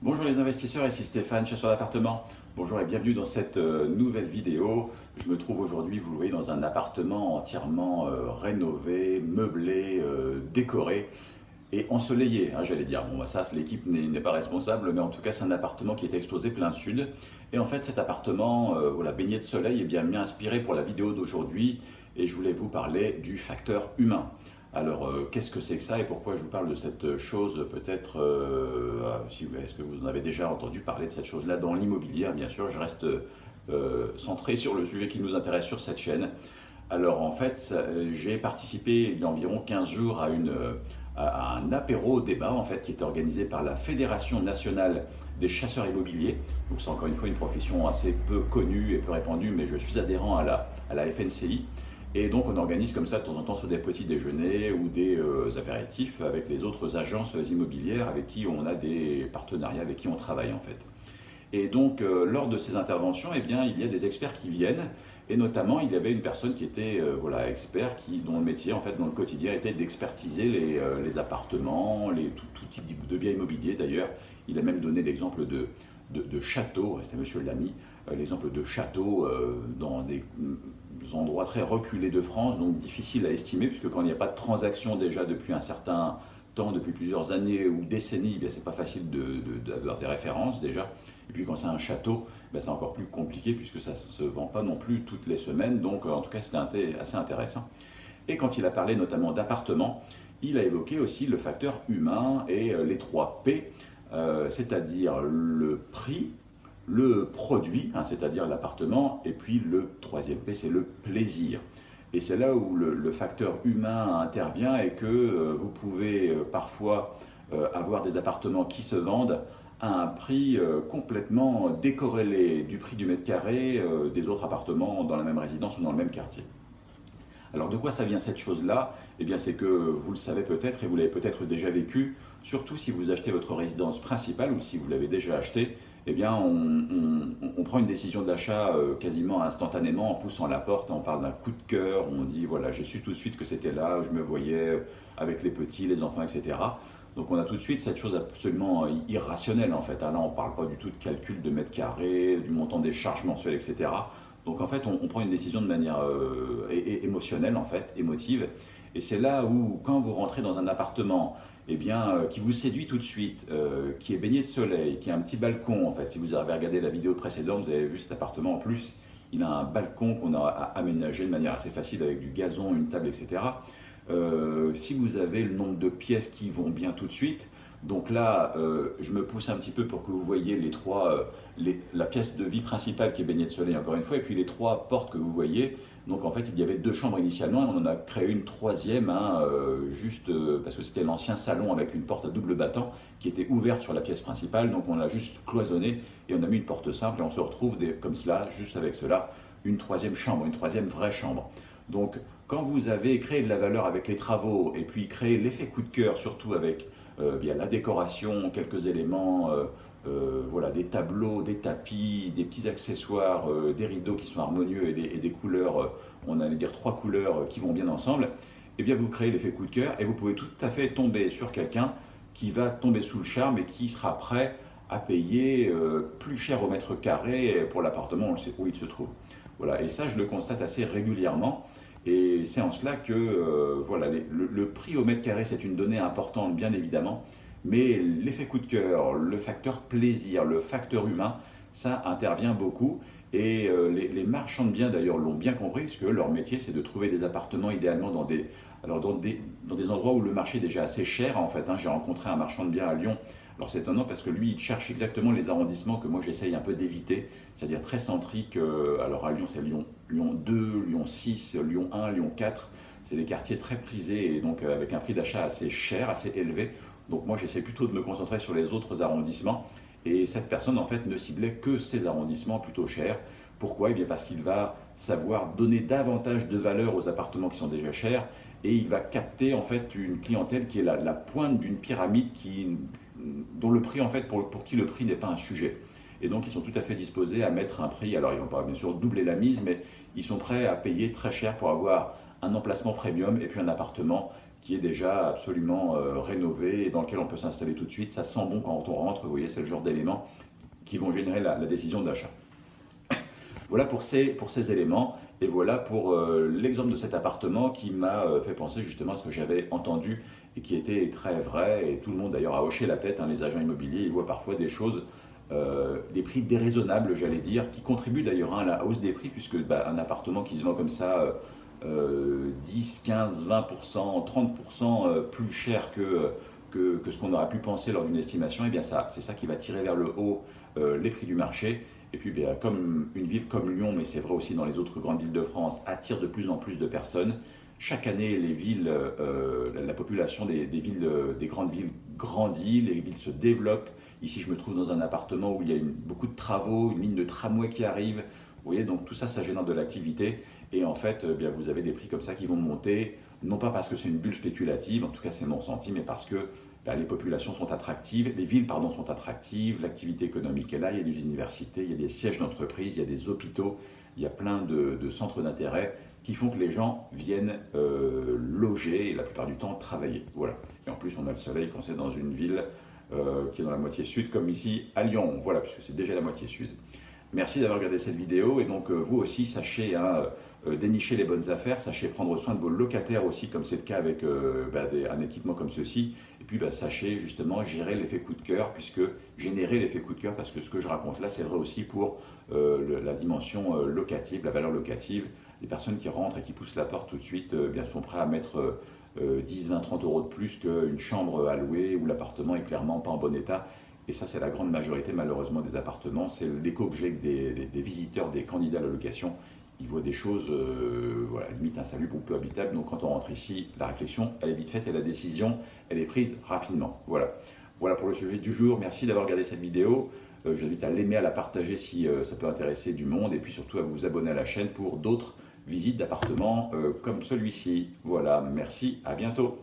Bonjour les investisseurs, ici Stéphane, chasseur d'appartement. Bonjour et bienvenue dans cette euh, nouvelle vidéo. Je me trouve aujourd'hui, vous le voyez, dans un appartement entièrement euh, rénové, meublé, euh, décoré et ensoleillé, hein, j'allais dire. Bon, bah, ça, l'équipe n'est pas responsable, mais en tout cas, c'est un appartement qui est exposé plein sud. Et en fait, cet appartement, voilà, baigné de soleil, est bien mieux inspiré pour la vidéo d'aujourd'hui. Et je voulais vous parler du facteur humain. Alors, euh, qu'est-ce que c'est que ça et pourquoi je vous parle de cette chose Peut-être, euh, ah, est-ce que vous en avez déjà entendu parler de cette chose-là dans l'immobilier Bien sûr, je reste euh, centré sur le sujet qui nous intéresse sur cette chaîne. Alors, en fait, j'ai participé il y a environ 15 jours à, un apéro débat en fait, qui était organisé par la Fédération nationale des chasseurs immobiliers. Donc, c'est encore une fois une profession assez peu connue et peu répandue, mais je suis adhérent à la FNCI. Et donc on organise comme ça de temps en temps soit des petits déjeuners ou des euh, apéritifs avec les autres agences immobilières avec qui on a des partenariats, avec qui on travaille en fait. Et donc euh, lors de ces interventions, eh bien, il y a des experts qui viennent et notamment il y avait une personne qui était euh, voilà, expert, dont le métier en fait dans le quotidien était d'expertiser les, appartements, les, tout, type de biens immobiliers d'ailleurs. Il a même donné l'exemple de, de, de châteaux, c'est M. Lamy, l'exemple de châteaux dans des endroits très reculés de France, donc difficile à estimer, puisque quand il n'y a pas de transaction déjà depuis un certain temps, depuis plusieurs années ou décennies, eh c'est pas facile d'avoir de, des références déjà. Et puis quand c'est un château, ben, c'est encore plus compliqué puisque ça ne se vend pas non plus toutes les semaines, donc en tout cas c'était assez intéressant. Et quand il a parlé notamment d'appartements, il a évoqué aussi le facteur humain et euh, les trois P, euh, c'est-à-dire le prix, le produit, hein, c'est-à-dire l'appartement, et puis le troisième P, c'est le plaisir. Et c'est là où le, facteur humain intervient et que euh, vous pouvez euh, parfois euh, avoir des appartements qui se vendent à un prix complètement décorrélé du prix du mètre carré des autres appartements dans la même résidence ou dans le même quartier. Alors de quoi ça vient cette chose-là? Eh bien c'est que vous le savez peut-être et vous l'avez peut-être déjà vécu, surtout si vous achetez votre résidence principale ou si vous l'avez déjà acheté, eh bien, on, prend une décision d'achat euh, quasiment instantanément en poussant la porte, on parle d'un coup de cœur, on dit voilà, j'ai su tout de suite que c'était là, je me voyais avec les petits, les enfants, etc. Donc on a tout de suite cette chose absolument irrationnelle en fait. Là, on ne parle pas du tout de calcul de mètres carrés, du montant des charges mensuelles, etc. Donc en fait, on, prend une décision de manière euh, émotionnelle, en fait, émotive. Et c'est là où, quand vous rentrez dans un appartement eh bien, euh, qui vous séduit tout de suite, euh, qui est baigné de soleil, qui a un petit balcon, en fait, si vous avez regardé la vidéo précédente, vous avez vu cet appartement en plus, il a un balcon qu'on a aménagé de manière assez facile avec du gazon, une table, etc. si vous avez le nombre de pièces qui vont bien tout de suite, donc là, euh, je me pousse un petit peu pour que vous voyez les trois, euh, la pièce de vie principale qui est baignée de soleil encore une fois, et puis les trois portes que vous voyez. Donc en fait, il y avait deux chambres initialement, et on en a créé une troisième, hein, euh, juste parce que c'était l'ancien salon avec une porte à double battant qui était ouverte sur la pièce principale. Donc on l'a juste cloisonné et on a mis une porte simple et on se retrouve comme cela, juste avec cela, une troisième chambre, une troisième vraie chambre. Donc quand vous avez créé de la valeur avec les travaux et puis créé l'effet coup de cœur, surtout avec bien, la décoration, quelques éléments, euh, euh, voilà, des tableaux, des tapis, des petits accessoires, des rideaux qui sont harmonieux et des, couleurs, on allait dire trois couleurs qui vont bien ensemble, eh bien vous créez l'effet coup de cœur et vous pouvez tout à fait tomber sur quelqu'un qui va tomber sous le charme et qui sera prêt à payer plus cher au mètre carré pour l'appartement, où il se trouve. Voilà, et ça je le constate assez régulièrement. Et c'est en cela que euh, voilà, le, prix au mètre carré, c'est une donnée importante, bien évidemment, mais l'effet coup de cœur, le facteur plaisir, le facteur humain, ça intervient beaucoup. Et euh, les, marchands de biens, d'ailleurs, l'ont bien compris, puisque leur métier, c'est de trouver des appartements idéalement dans des, alors dans des, endroits où le marché est déjà assez cher, en fait. Hein. J'ai rencontré un marchand de biens à Lyon alors c'est étonnant parce que lui, il cherche exactement les arrondissements que moi j'essaye un peu d'éviter, c'est-à-dire très centrique. Euh, alors à Lyon, c'est Lyon, Lyon 2, Lyon 6, Lyon 1, Lyon 4. C'est des quartiers très prisés et donc euh, avec un prix d'achat assez cher, assez élevé. Donc moi j'essaie plutôt de me concentrer sur les autres arrondissements. Et cette personne en fait ne ciblait que ces arrondissements plutôt chers. Pourquoi? Eh bien parce qu'il va savoir donner davantage de valeur aux appartements qui sont déjà chers et il va capter en fait une clientèle qui est la, la pointe d'une pyramide qui, dont le prix en fait pour, pour qui le prix n'est pas un sujet. Et donc ils sont tout à fait disposés à mettre un prix, alors ils vont pas bien sûr doubler la mise, mais ils sont prêts à payer très cher pour avoir un emplacement premium et puis un appartement qui est déjà absolument rénové et dans lequel on peut s'installer tout de suite. Ça sent bon quand on rentre, vous voyez, c'est le genre d'éléments qui vont générer la, décision d'achat. Voilà pour ces, pour ces éléments et voilà pour l'exemple de cet appartement qui m'a fait penser justement à ce que j'avais entendu et qui était très vrai, et tout le monde d'ailleurs a hoché la tête, hein, les agents immobiliers, ils voient parfois des choses, euh, des prix déraisonnables, j'allais dire, qui contribuent d'ailleurs hein, à la hausse des prix, puisque bah, un appartement qui se vend comme ça, 10, 15, 20%, 30% plus cher que, ce qu'on aurait pu penser lors d'une estimation, et eh bien ça, c'est ça qui va tirer vers le haut euh, les prix du marché. Et puis, bien, comme une ville comme Lyon, mais c'est vrai aussi dans les autres grandes villes de France, attire de plus en plus de personnes, chaque année, les villes, euh, la population des, villes, des grandes villes grandit, les villes se développent. Ici, je me trouve dans un appartement où il y a beaucoup de travaux, une ligne de tramway qui arrive. Vous voyez, donc tout ça, ça génère de l'activité. Et en fait, euh, bien, vous avez des prix comme ça qui vont monter, non pas parce que c'est une bulle spéculative, en tout cas c'est mon ressenti, mais parce que les populations sont attractives, les villes pardon, sont attractives, l'activité économique est là, il y a des universités, il y a des sièges d'entreprise, il y a des hôpitaux, il y a plein de centres d'intérêt qui font que les gens viennent euh, loger et la plupart du temps travailler. Voilà. Et en plus, on a le soleil quand c'est dans une ville euh, qui est dans la moitié sud, comme ici à Lyon. Voilà, puisque c'est déjà la moitié sud. Merci d'avoir regardé cette vidéo et donc euh, vous aussi sachez hein, dénicher les bonnes affaires, sachez prendre soin de vos locataires aussi comme c'est le cas avec bah, un équipement comme ceci et puis bah, sachez justement gérer l'effet coup de cœur puisque générer l'effet coup de cœur parce que ce que je raconte là c'est vrai aussi pour la dimension locative, la valeur locative les personnes qui rentrent et qui poussent la porte tout de suite euh, bien, sont prêts à mettre 10, 20, 30 euros de plus qu'une chambre à louer où l'appartement est clairement pas en bon état. Et ça, c'est la grande majorité malheureusement des appartements. C'est j'ai des, des, visiteurs, des candidats à la location. Ils voient des choses, euh, voilà, limite insalubres ou peu habitables. Donc quand on rentre ici, la réflexion, elle est vite faite et la décision, elle est prise rapidement. Voilà. Voilà pour le sujet du jour. Merci d'avoir regardé cette vidéo. Euh, je vous invite à l'aimer, à la partager si ça peut intéresser du monde et puis surtout à vous abonner à la chaîne pour d'autres visite d'appartements euh, comme celui-ci. Voilà, merci, à bientôt